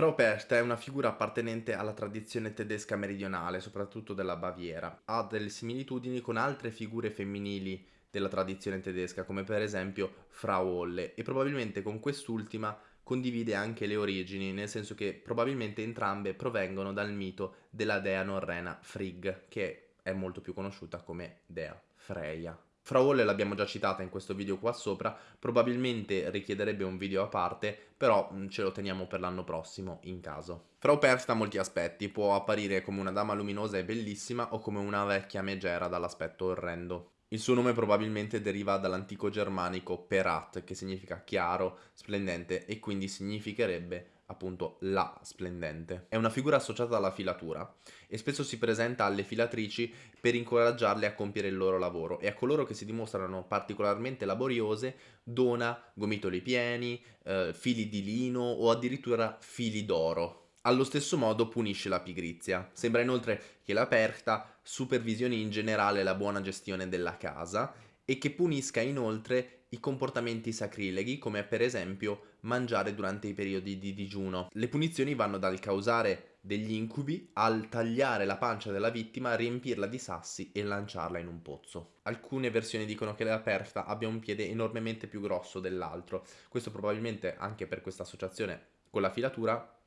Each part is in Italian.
Frau Persta è una figura appartenente alla tradizione tedesca meridionale, soprattutto della Baviera. Ha delle similitudini con altre figure femminili della tradizione tedesca, come per esempio Frau Holle, e probabilmente con quest'ultima condivide anche le origini, nel senso che probabilmente entrambe provengono dal mito della dea norrena Frigg, che è molto più conosciuta come dea Freya. Frau Holle l'abbiamo già citata in questo video qua sopra, probabilmente richiederebbe un video a parte, però ce lo teniamo per l'anno prossimo, in caso. Frau Perst ha molti aspetti, può apparire come una dama luminosa e bellissima o come una vecchia megera dall'aspetto orrendo. Il suo nome probabilmente deriva dall'antico germanico perat, che significa chiaro, splendente, e quindi significherebbe appunto la splendente. È una figura associata alla filatura e spesso si presenta alle filatrici per incoraggiarle a compiere il loro lavoro e a coloro che si dimostrano particolarmente laboriose dona gomitoli pieni, eh, fili di lino o addirittura fili d'oro. Allo stesso modo punisce la pigrizia. Sembra inoltre che la Perta supervisioni in generale la buona gestione della casa e che punisca inoltre i comportamenti sacrileghi come per esempio mangiare durante i periodi di digiuno. Le punizioni vanno dal causare degli incubi al tagliare la pancia della vittima, riempirla di sassi e lanciarla in un pozzo. Alcune versioni dicono che la perta abbia un piede enormemente più grosso dell'altro, questo probabilmente anche per questa associazione con la filatura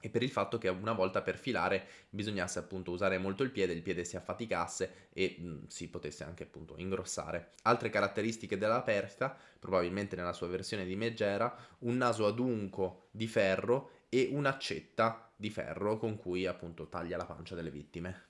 e per il fatto che una volta per filare bisognasse appunto usare molto il piede, il piede si affaticasse e mh, mm, si potesse anche appunto ingrossare. Altre caratteristiche della perta, probabilmente nella sua versione di Megera, un naso adunco di ferro e un'accetta di ferro con cui appunto taglia la pancia delle vittime.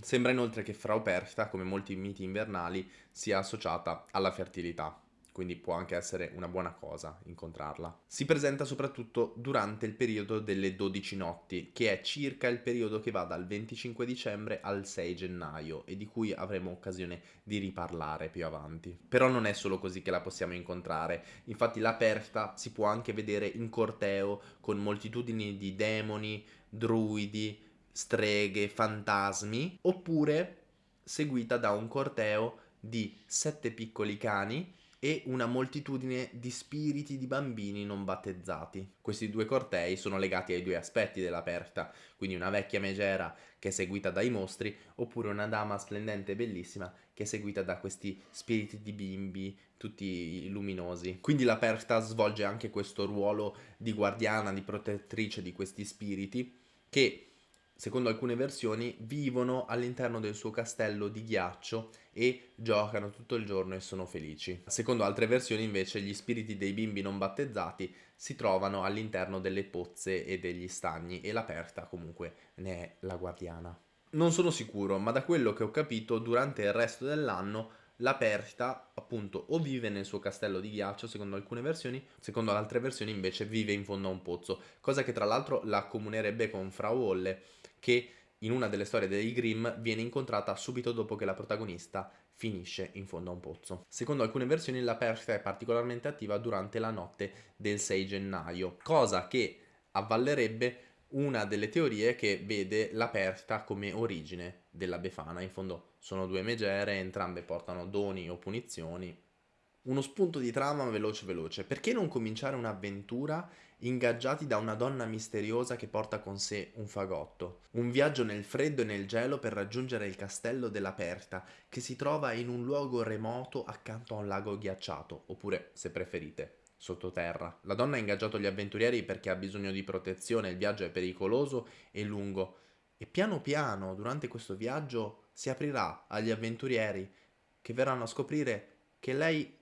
Sembra inoltre che Frau Perta, come molti miti invernali, sia associata alla fertilità quindi può anche essere una buona cosa incontrarla. Si presenta soprattutto durante il periodo delle 12 notti, che è circa il periodo che va dal 25 dicembre al 6 gennaio e di cui avremo occasione di riparlare più avanti. Però non è solo così che la possiamo incontrare, infatti la Perta si può anche vedere in corteo con moltitudini di demoni, druidi, streghe, fantasmi, oppure seguita da un corteo di sette piccoli cani e una moltitudine di spiriti di bambini non battezzati. Questi due cortei sono legati ai due aspetti della Perta, quindi una vecchia megera che è seguita dai mostri, oppure una dama splendente e bellissima che è seguita da questi spiriti di bimbi tutti luminosi. Quindi la Perta svolge anche questo ruolo di guardiana, di protettrice di questi spiriti che secondo alcune versioni, vivono all'interno del suo castello di ghiaccio e giocano tutto il giorno e sono felici. Secondo altre versioni invece gli spiriti dei bimbi non battezzati si trovano all'interno delle pozze e degli stagni e l'aperta comunque ne è la guardiana. Non sono sicuro, ma da quello che ho capito durante il resto dell'anno l'aperta appunto o vive nel suo castello di ghiaccio secondo alcune versioni, secondo altre versioni invece vive in fondo a un pozzo, cosa che tra l'altro la accomunerebbe con Frau Holle che in una delle storie dei Grimm viene incontrata subito dopo che la protagonista finisce in fondo a un pozzo. Secondo alcune versioni la Persia è particolarmente attiva durante la notte del 6 gennaio, cosa che avvallerebbe una delle teorie che vede la Perta come origine della Befana. In fondo sono due megere, entrambe portano doni o punizioni, uno spunto di trama veloce veloce. Perché non cominciare un'avventura ingaggiati da una donna misteriosa che porta con sé un fagotto? Un viaggio nel freddo e nel gelo per raggiungere il castello della Perta, che si trova in un luogo remoto accanto a un lago ghiacciato, oppure, se preferite, sottoterra. La donna ha ingaggiato gli avventurieri perché ha bisogno di protezione, il viaggio è pericoloso e lungo. E piano piano, durante questo viaggio, si aprirà agli avventurieri che verranno a scoprire che lei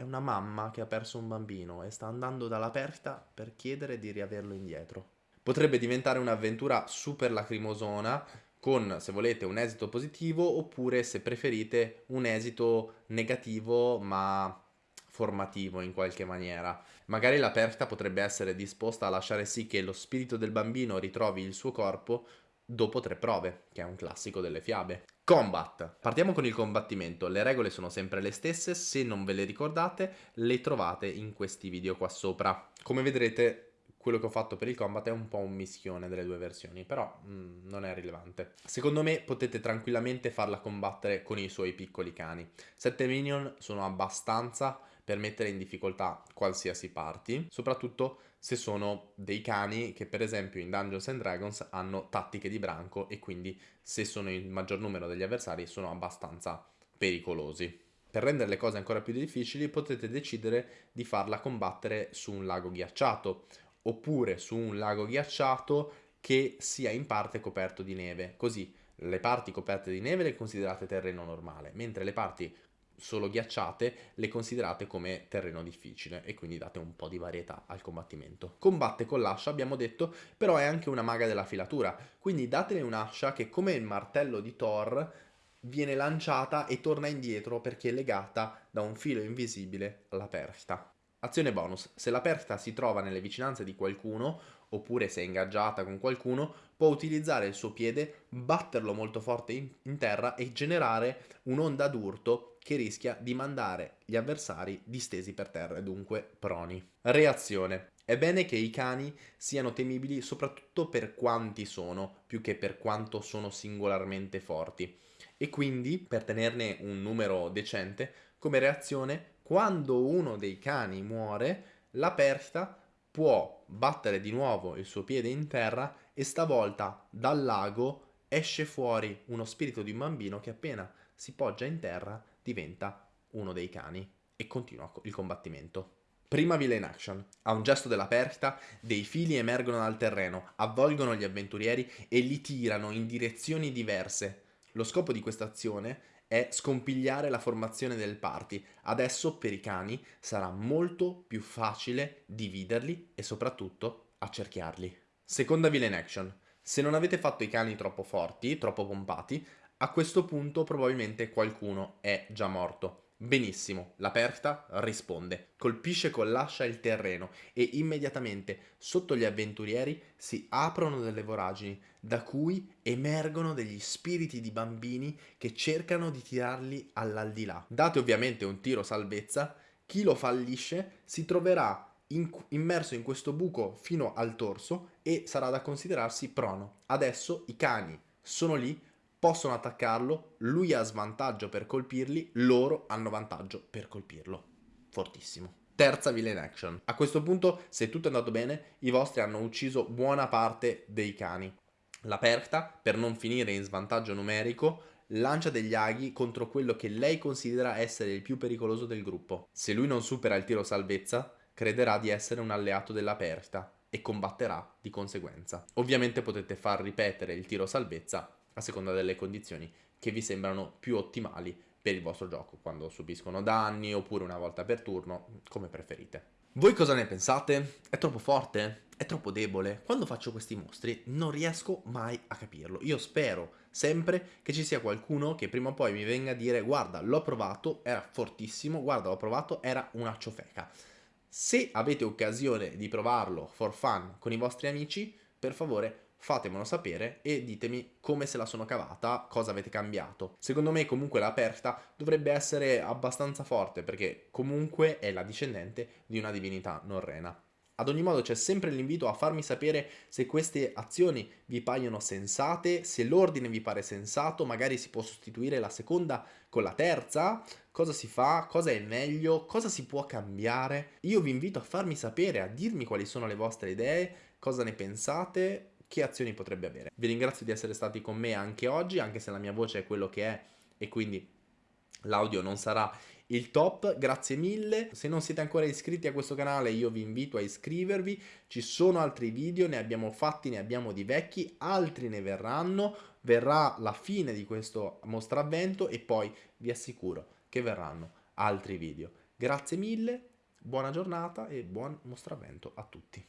è una mamma che ha perso un bambino e sta andando dall'aperta per chiedere di riaverlo indietro. Potrebbe diventare un'avventura super lacrimosona con, se volete, un esito positivo oppure, se preferite, un esito negativo ma formativo in qualche maniera. Magari l'aperta potrebbe essere disposta a lasciare sì che lo spirito del bambino ritrovi il suo corpo dopo tre prove, che è un classico delle fiabe. Combat. Partiamo con il combattimento. Le regole sono sempre le stesse, se non ve le ricordate le trovate in questi video qua sopra. Come vedrete quello che ho fatto per il combat è un po' un mischione delle due versioni, però mm, non è rilevante. Secondo me potete tranquillamente farla combattere con i suoi piccoli cani. 7 minion sono abbastanza per mettere in difficoltà qualsiasi party, soprattutto se sono dei cani che per esempio in Dungeons and Dragons hanno tattiche di branco e quindi se sono il maggior numero degli avversari sono abbastanza pericolosi. Per rendere le cose ancora più difficili potete decidere di farla combattere su un lago ghiacciato oppure su un lago ghiacciato che sia in parte coperto di neve, così le parti coperte di neve le considerate terreno normale, mentre le parti solo ghiacciate le considerate come terreno difficile e quindi date un po' di varietà al combattimento. Combatte con l'ascia, abbiamo detto, però è anche una maga della filatura, quindi datele un'ascia che come il martello di Thor viene lanciata e torna indietro perché è legata da un filo invisibile alla persta. Azione bonus, se la perta si trova nelle vicinanze di qualcuno, oppure se è ingaggiata con qualcuno, può utilizzare il suo piede, batterlo molto forte in, in terra e generare un'onda d'urto che rischia di mandare gli avversari distesi per terra e dunque proni. Reazione. È bene che i cani siano temibili soprattutto per quanti sono, più che per quanto sono singolarmente forti. E quindi, per tenerne un numero decente, come reazione quando uno dei cani muore, la persta può battere di nuovo il suo piede in terra e stavolta dal lago esce fuori uno spirito di un bambino che appena si poggia in terra diventa uno dei cani e continua il combattimento. Prima villain action. A un gesto della persta, dei fili emergono dal terreno, avvolgono gli avventurieri e li tirano in direzioni diverse. Lo scopo di questa azione è scompigliare la formazione del party. Adesso per i cani sarà molto più facile dividerli e soprattutto accerchiarli. Seconda villain action. Se non avete fatto i cani troppo forti, troppo pompati, a questo punto probabilmente qualcuno è già morto. Benissimo, l'aperta risponde, colpisce con l'ascia il terreno e immediatamente sotto gli avventurieri si aprono delle voragini da cui emergono degli spiriti di bambini che cercano di tirarli all'aldilà. Date ovviamente un tiro salvezza, chi lo fallisce si troverà in, immerso in questo buco fino al torso e sarà da considerarsi prono. Adesso i cani sono lì possono attaccarlo, lui ha svantaggio per colpirli, loro hanno vantaggio per colpirlo. Fortissimo. Terza villain action. A questo punto, se tutto è andato bene, i vostri hanno ucciso buona parte dei cani. La Perta, per non finire in svantaggio numerico, lancia degli aghi contro quello che lei considera essere il più pericoloso del gruppo. Se lui non supera il tiro salvezza, crederà di essere un alleato della Perta e combatterà di conseguenza. Ovviamente potete far ripetere il tiro salvezza a seconda delle condizioni che vi sembrano più ottimali per il vostro gioco, quando subiscono danni oppure una volta per turno, come preferite. Voi cosa ne pensate? È troppo forte? È troppo debole? Quando faccio questi mostri non riesco mai a capirlo. Io spero sempre che ci sia qualcuno che prima o poi mi venga a dire guarda l'ho provato, era fortissimo, guarda l'ho provato, era una ciofeca. Se avete occasione di provarlo for fun con i vostri amici, per favore fatemelo sapere e ditemi come se la sono cavata, cosa avete cambiato. Secondo me comunque l'aperta dovrebbe essere abbastanza forte perché comunque è la discendente di una divinità norrena. Ad ogni modo c'è sempre l'invito a farmi sapere se queste azioni vi paiono sensate, se l'ordine vi pare sensato, magari si può sostituire la seconda con la terza, cosa si fa, cosa è meglio, cosa si può cambiare. Io vi invito a farmi sapere, a dirmi quali sono le vostre idee, cosa ne pensate che azioni potrebbe avere. Vi ringrazio di essere stati con me anche oggi, anche se la mia voce è quello che è e quindi l'audio non sarà il top, grazie mille. Se non siete ancora iscritti a questo canale io vi invito a iscrivervi, ci sono altri video, ne abbiamo fatti, ne abbiamo di vecchi, altri ne verranno, verrà la fine di questo mostravvento e poi vi assicuro che verranno altri video. Grazie mille, buona giornata e buon mostravvento a tutti.